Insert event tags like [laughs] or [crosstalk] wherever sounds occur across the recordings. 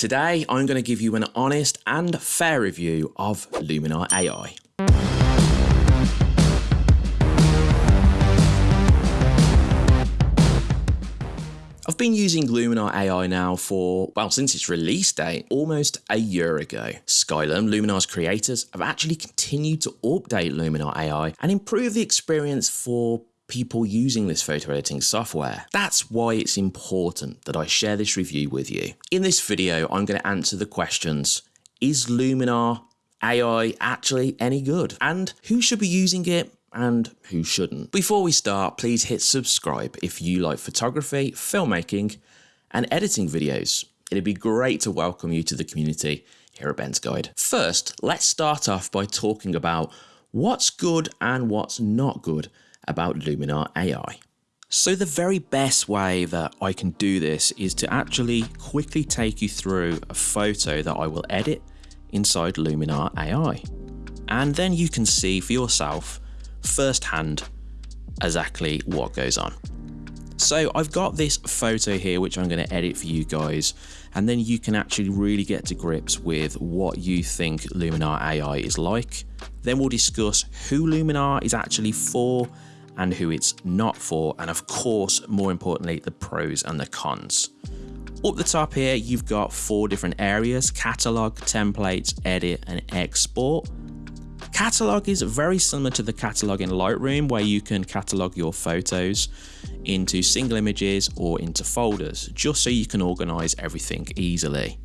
Today, I'm going to give you an honest and fair review of Luminar AI. I've been using Luminar AI now for, well, since its release date, almost a year ago. Skylum, Luminar's creators, have actually continued to update Luminar AI and improve the experience for people using this photo editing software. That's why it's important that I share this review with you. In this video, I'm going to answer the questions, is Luminar AI actually any good? And who should be using it? and who shouldn't. Before we start, please hit subscribe if you like photography, filmmaking, and editing videos. It'd be great to welcome you to the community here at Ben's Guide. First, let's start off by talking about what's good and what's not good about Luminar AI. So the very best way that I can do this is to actually quickly take you through a photo that I will edit inside Luminar AI. And then you can see for yourself firsthand exactly what goes on. So I've got this photo here which I'm going to edit for you guys and then you can actually really get to grips with what you think Luminar AI is like. Then we'll discuss who Luminar is actually for and who it's not for, and of course, more importantly, the pros and the cons. Up the top here, you've got four different areas, catalog, templates, edit, and export. Catalog is very similar to the catalog in Lightroom where you can catalog your photos into single images or into folders, just so you can organize everything easily.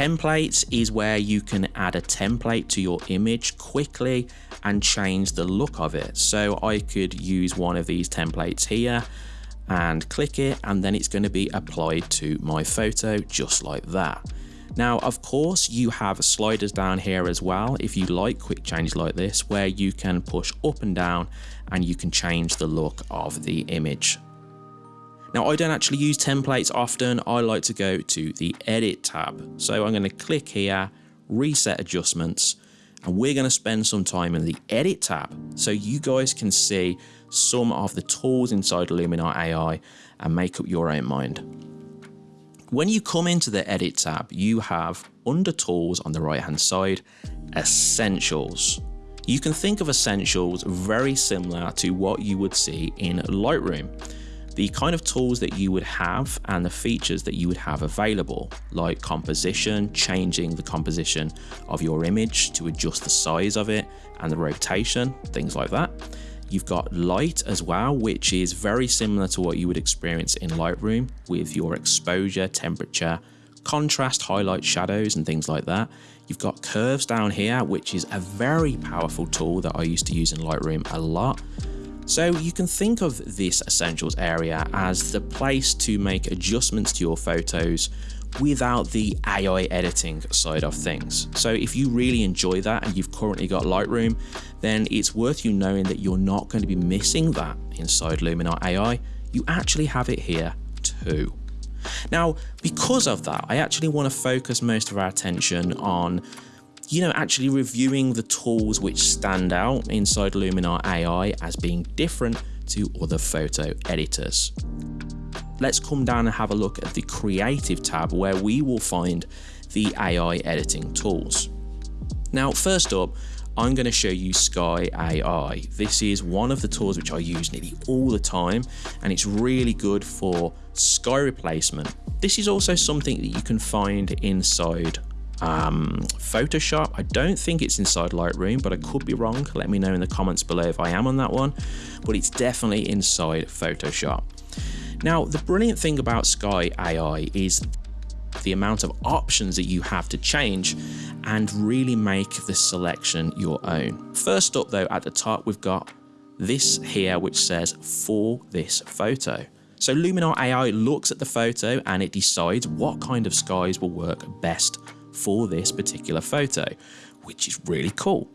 Templates is where you can add a template to your image quickly and change the look of it. So I could use one of these templates here and click it and then it's going to be applied to my photo just like that. Now, of course, you have sliders down here as well if you like quick changes like this where you can push up and down and you can change the look of the image. Now, I don't actually use templates often. I like to go to the edit tab. So I'm going to click here, reset adjustments, and we're going to spend some time in the edit tab so you guys can see some of the tools inside Luminar AI and make up your own mind. When you come into the edit tab, you have under tools on the right hand side, essentials. You can think of essentials very similar to what you would see in Lightroom the kind of tools that you would have and the features that you would have available, like composition, changing the composition of your image to adjust the size of it and the rotation, things like that. You've got light as well, which is very similar to what you would experience in Lightroom with your exposure, temperature, contrast, highlight, shadows, and things like that. You've got curves down here, which is a very powerful tool that I used to use in Lightroom a lot. So you can think of this essentials area as the place to make adjustments to your photos without the AI editing side of things. So if you really enjoy that and you've currently got Lightroom, then it's worth you knowing that you're not going to be missing that inside Luminar AI. You actually have it here too. Now, because of that, I actually want to focus most of our attention on you know, actually reviewing the tools which stand out inside Luminar AI as being different to other photo editors. Let's come down and have a look at the Creative tab where we will find the AI editing tools. Now, first up, I'm going to show you Sky AI. This is one of the tools which I use nearly all the time, and it's really good for sky replacement. This is also something that you can find inside um, Photoshop. I don't think it's inside Lightroom, but I could be wrong. Let me know in the comments below if I am on that one, but it's definitely inside Photoshop. Now, the brilliant thing about Sky AI is the amount of options that you have to change and really make the selection your own. First up though, at the top, we've got this here, which says for this photo. So Luminar AI looks at the photo and it decides what kind of skies will work best for this particular photo, which is really cool.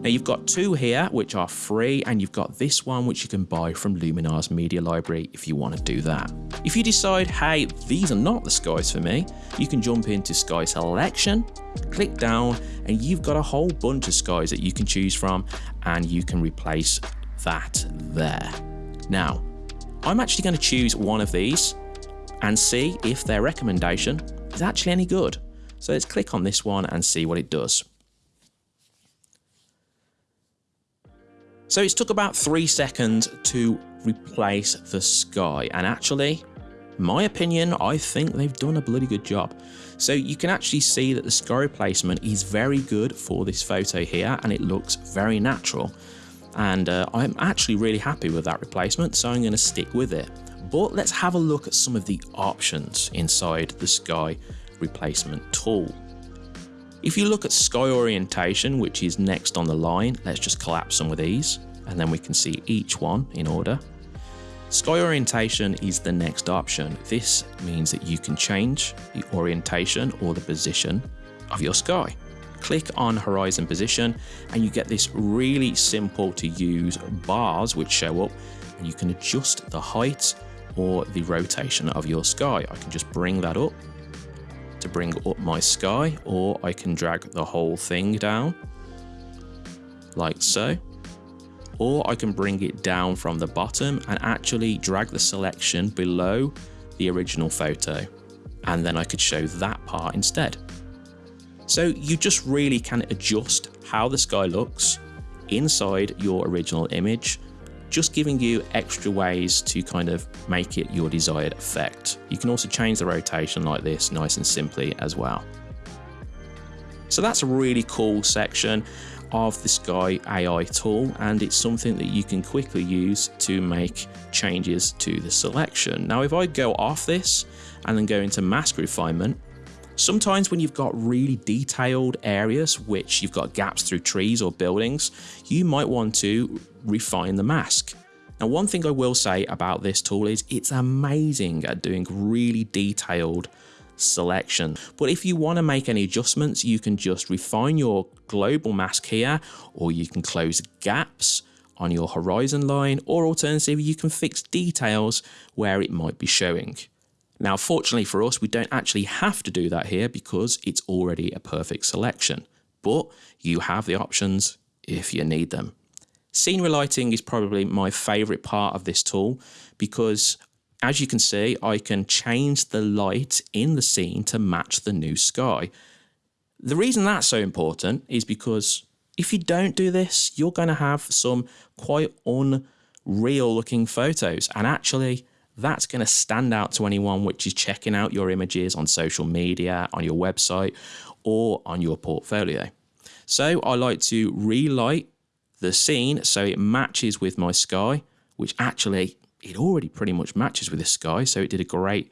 Now you've got two here which are free and you've got this one which you can buy from Luminar's media library if you want to do that. If you decide, hey, these are not the skies for me, you can jump into sky selection, click down and you've got a whole bunch of skies that you can choose from and you can replace that there. Now, I'm actually going to choose one of these and see if their recommendation is actually any good. So let's click on this one and see what it does. So it's took about three seconds to replace the sky and actually my opinion I think they've done a bloody good job. So you can actually see that the sky replacement is very good for this photo here and it looks very natural and uh, I'm actually really happy with that replacement so I'm going to stick with it. But let's have a look at some of the options inside the sky replacement tool. If you look at sky orientation, which is next on the line, let's just collapse some of these and then we can see each one in order. Sky orientation is the next option. This means that you can change the orientation or the position of your sky. Click on horizon position and you get this really simple to use bars which show up and you can adjust the height or the rotation of your sky. I can just bring that up to bring up my sky or I can drag the whole thing down like so or I can bring it down from the bottom and actually drag the selection below the original photo and then I could show that part instead. So you just really can adjust how the sky looks inside your original image just giving you extra ways to kind of make it your desired effect. You can also change the rotation like this nice and simply as well. So that's a really cool section of the Sky AI tool and it's something that you can quickly use to make changes to the selection. Now if I go off this and then go into mask refinement, Sometimes when you've got really detailed areas, which you've got gaps through trees or buildings, you might want to refine the mask. Now, one thing I will say about this tool is it's amazing at doing really detailed selection. But if you want to make any adjustments, you can just refine your global mask here, or you can close gaps on your horizon line, or alternatively, you can fix details where it might be showing. Now, fortunately for us, we don't actually have to do that here because it's already a perfect selection, but you have the options if you need them. Scene relighting is probably my favorite part of this tool because as you can see, I can change the light in the scene to match the new sky. The reason that's so important is because if you don't do this, you're going to have some quite unreal looking photos. And actually, that's going to stand out to anyone which is checking out your images on social media, on your website, or on your portfolio. So I like to relight the scene so it matches with my sky, which actually it already pretty much matches with the sky, so it did a great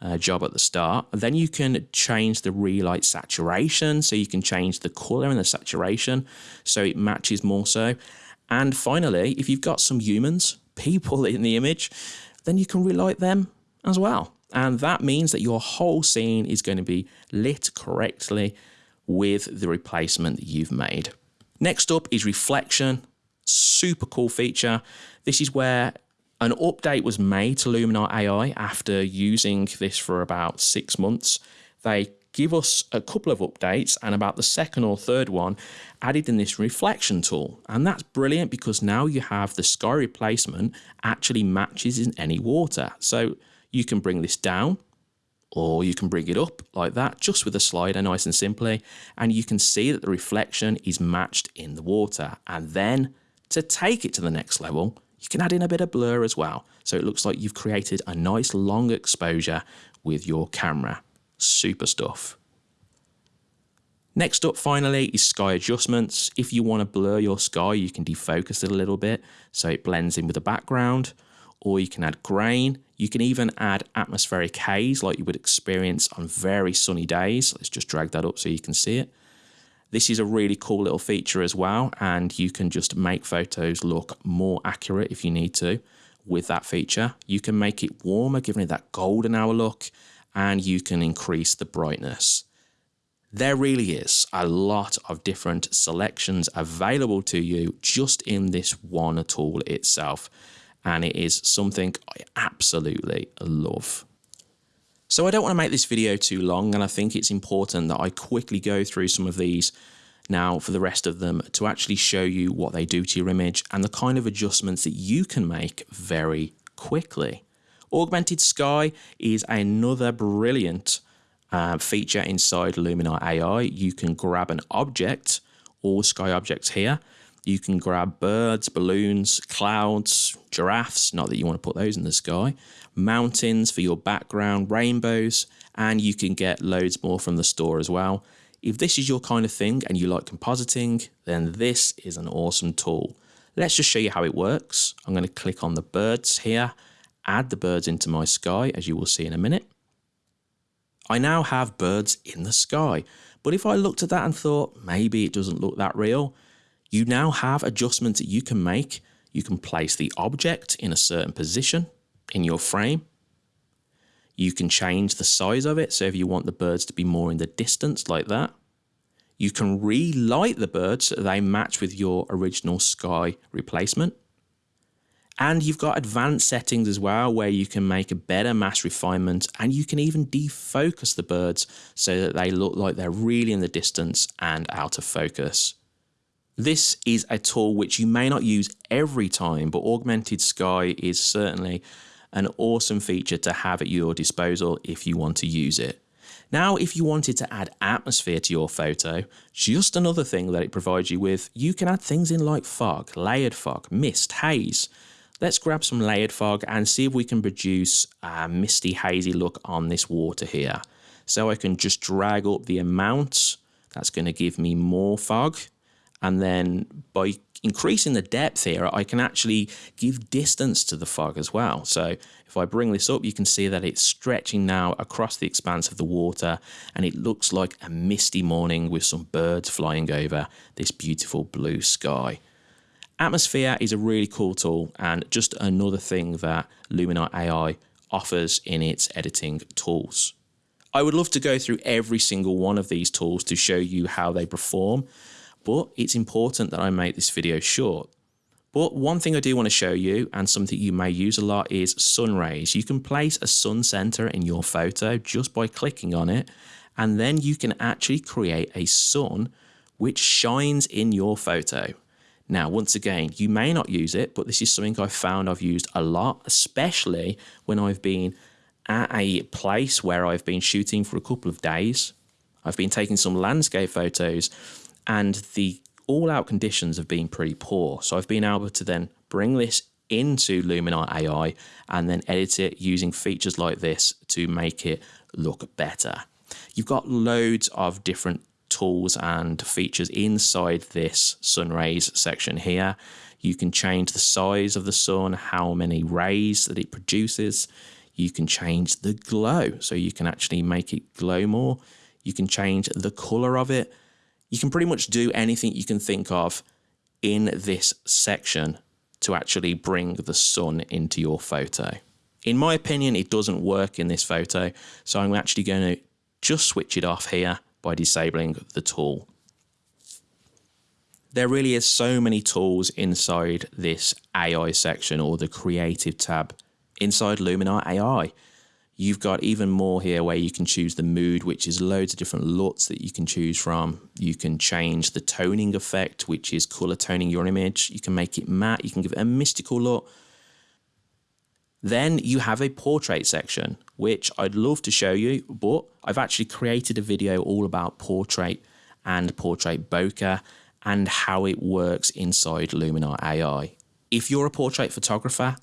uh, job at the start. Then you can change the relight saturation, so you can change the color and the saturation so it matches more so. And finally, if you've got some humans, [laughs] people in the image, then you can relight them as well. And that means that your whole scene is going to be lit correctly with the replacement that you've made. Next up is reflection. Super cool feature. This is where an update was made to Luminar AI after using this for about six months. They give us a couple of updates and about the second or third one added in this reflection tool. And that's brilliant because now you have the sky replacement actually matches in any water. So you can bring this down or you can bring it up like that just with a slider nice and simply and you can see that the reflection is matched in the water and then to take it to the next level you can add in a bit of blur as well so it looks like you've created a nice long exposure with your camera super stuff. Next up finally is sky adjustments. If you want to blur your sky, you can defocus it a little bit so it blends in with the background, or you can add grain. You can even add atmospheric haze like you would experience on very sunny days. Let's just drag that up so you can see it. This is a really cool little feature as well, and you can just make photos look more accurate if you need to with that feature. You can make it warmer, giving it that golden hour look and you can increase the brightness. There really is a lot of different selections available to you just in this one tool itself. And it is something I absolutely love. So I don't want to make this video too long and I think it's important that I quickly go through some of these now for the rest of them to actually show you what they do to your image and the kind of adjustments that you can make very quickly. Augmented Sky is another brilliant uh, feature inside Luminar AI. You can grab an object, all sky objects here. You can grab birds, balloons, clouds, giraffes, not that you want to put those in the sky, mountains for your background, rainbows, and you can get loads more from the store as well. If this is your kind of thing and you like compositing, then this is an awesome tool. Let's just show you how it works. I'm going to click on the birds here, add the birds into my sky, as you will see in a minute. I now have birds in the sky. But if I looked at that and thought, maybe it doesn't look that real, you now have adjustments that you can make. You can place the object in a certain position in your frame. You can change the size of it. So if you want the birds to be more in the distance like that, you can relight the birds so they match with your original sky replacement. And you've got advanced settings as well where you can make a better mask refinement and you can even defocus the birds so that they look like they're really in the distance and out of focus. This is a tool which you may not use every time, but Augmented Sky is certainly an awesome feature to have at your disposal if you want to use it. Now, if you wanted to add atmosphere to your photo, just another thing that it provides you with, you can add things in like fog, layered fog, mist, haze. Let's grab some layered fog and see if we can produce a misty, hazy look on this water here. So I can just drag up the amount. That's going to give me more fog. And then by increasing the depth here, I can actually give distance to the fog as well. So if I bring this up, you can see that it's stretching now across the expanse of the water and it looks like a misty morning with some birds flying over this beautiful blue sky. Atmosphere is a really cool tool and just another thing that Luminar AI offers in its editing tools. I would love to go through every single one of these tools to show you how they perform, but it's important that I make this video short. But one thing I do want to show you and something you may use a lot is sun rays. You can place a sun center in your photo just by clicking on it and then you can actually create a sun which shines in your photo. Now, once again, you may not use it, but this is something I've found I've used a lot, especially when I've been at a place where I've been shooting for a couple of days. I've been taking some landscape photos and the all out conditions have been pretty poor. So I've been able to then bring this into Luminar AI and then edit it using features like this to make it look better. You've got loads of different tools and features inside this sun rays section here. You can change the size of the sun, how many rays that it produces. You can change the glow, so you can actually make it glow more. You can change the color of it you can pretty much do anything you can think of in this section to actually bring the sun into your photo. In my opinion, it doesn't work in this photo, so I'm actually going to just switch it off here by disabling the tool. There really is so many tools inside this AI section or the creative tab inside Luminar AI. You've got even more here where you can choose the mood, which is loads of different LUTs that you can choose from. You can change the toning effect, which is color toning your image. You can make it matte. You can give it a mystical look. Then you have a portrait section, which I'd love to show you, but I've actually created a video all about portrait and portrait bokeh and how it works inside Luminar AI. If you're a portrait photographer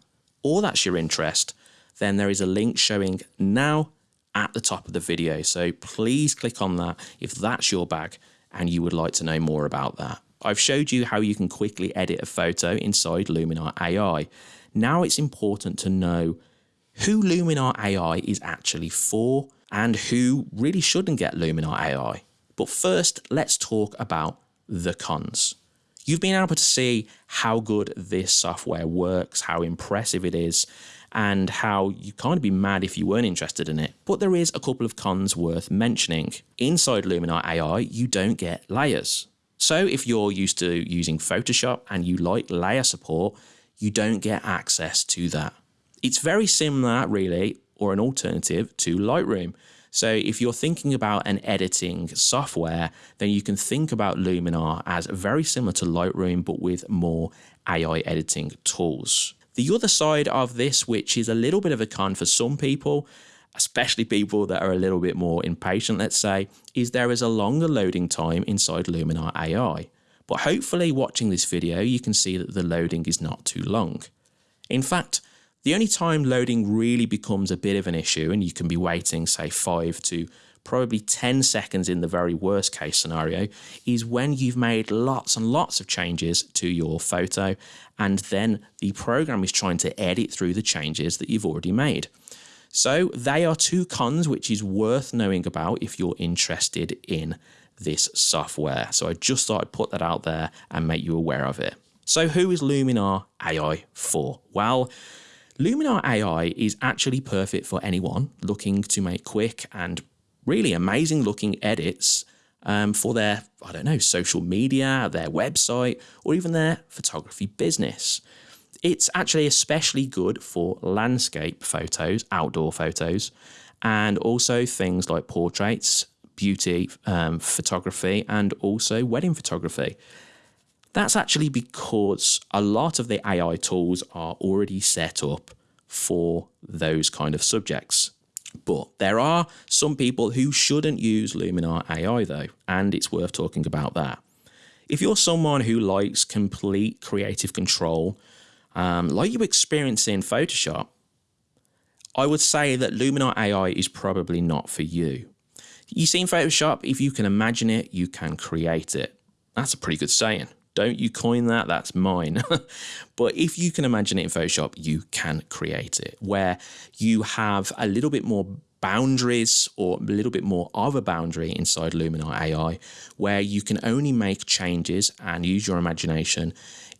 or that's your interest, then there is a link showing now at the top of the video. So please click on that if that's your bag and you would like to know more about that. I've showed you how you can quickly edit a photo inside Luminar AI. Now it's important to know who Luminar AI is actually for and who really shouldn't get Luminar AI. But first, let's talk about the cons. You've been able to see how good this software works, how impressive it is, and how you kind of be mad if you weren't interested in it. But there is a couple of cons worth mentioning. Inside Luminar AI, you don't get layers. So if you're used to using Photoshop and you like layer support, you don't get access to that. It's very similar, really, or an alternative to Lightroom. So if you're thinking about an editing software, then you can think about Luminar as very similar to Lightroom, but with more AI editing tools. The other side of this, which is a little bit of a con for some people, especially people that are a little bit more impatient, let's say, is there is a longer loading time inside Luminar AI. But hopefully watching this video, you can see that the loading is not too long. In fact, the only time loading really becomes a bit of an issue and you can be waiting say 5 to probably 10 seconds in the very worst case scenario is when you've made lots and lots of changes to your photo and then the program is trying to edit through the changes that you've already made. So they are two cons which is worth knowing about if you're interested in this software. So I just thought I'd put that out there and make you aware of it. So who is Luminar AI for? Well, Luminar AI is actually perfect for anyone looking to make quick and really amazing looking edits um, for their, I don't know, social media, their website, or even their photography business. It's actually especially good for landscape photos, outdoor photos, and also things like portraits, beauty um, photography, and also wedding photography. That's actually because a lot of the AI tools are already set up for those kind of subjects. But there are some people who shouldn't use Luminar AI though, and it's worth talking about that. If you're someone who likes complete creative control, um, like you experience in Photoshop, I would say that Luminar AI is probably not for you. You see in Photoshop, if you can imagine it, you can create it. That's a pretty good saying. Don't you coin that, that's mine. [laughs] but if you can imagine it in Photoshop, you can create it where you have a little bit more boundaries or a little bit more of a boundary inside Luminar AI where you can only make changes and use your imagination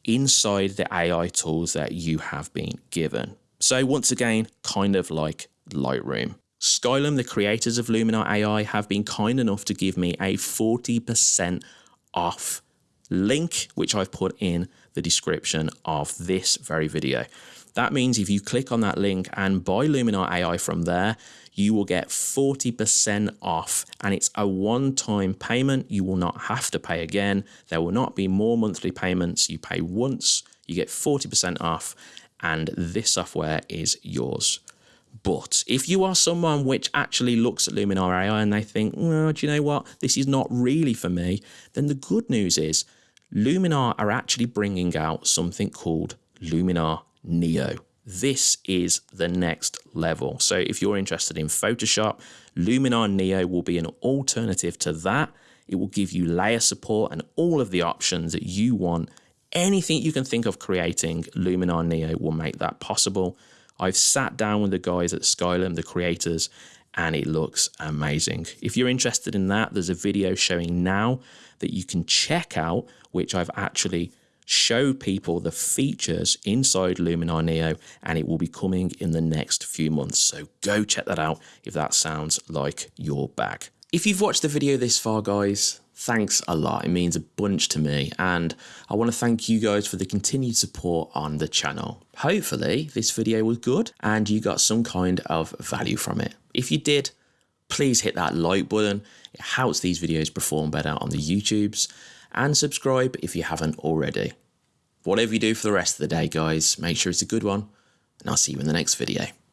inside the AI tools that you have been given. So once again, kind of like Lightroom. Skylum, the creators of Luminar AI, have been kind enough to give me a 40% off link, which I've put in the description of this very video. That means if you click on that link and buy Luminar AI from there, you will get 40% off and it's a one-time payment. You will not have to pay again. There will not be more monthly payments. You pay once, you get 40% off and this software is yours. But if you are someone which actually looks at Luminar AI and they think, well, do you know what, this is not really for me, then the good news is Luminar are actually bringing out something called Luminar Neo. This is the next level. So if you're interested in Photoshop, Luminar Neo will be an alternative to that. It will give you layer support and all of the options that you want. Anything you can think of creating, Luminar Neo will make that possible. I've sat down with the guys at Skylum, the creators, and it looks amazing. If you're interested in that, there's a video showing now that you can check out, which I've actually showed people the features inside Luminar Neo, and it will be coming in the next few months. So go check that out if that sounds like your bag. If you've watched the video this far, guys, thanks a lot. It means a bunch to me. And I want to thank you guys for the continued support on the channel. Hopefully this video was good and you got some kind of value from it. If you did, please hit that like button. It helps these videos perform better on the YouTubes. And subscribe if you haven't already. Whatever you do for the rest of the day, guys, make sure it's a good one. And I'll see you in the next video.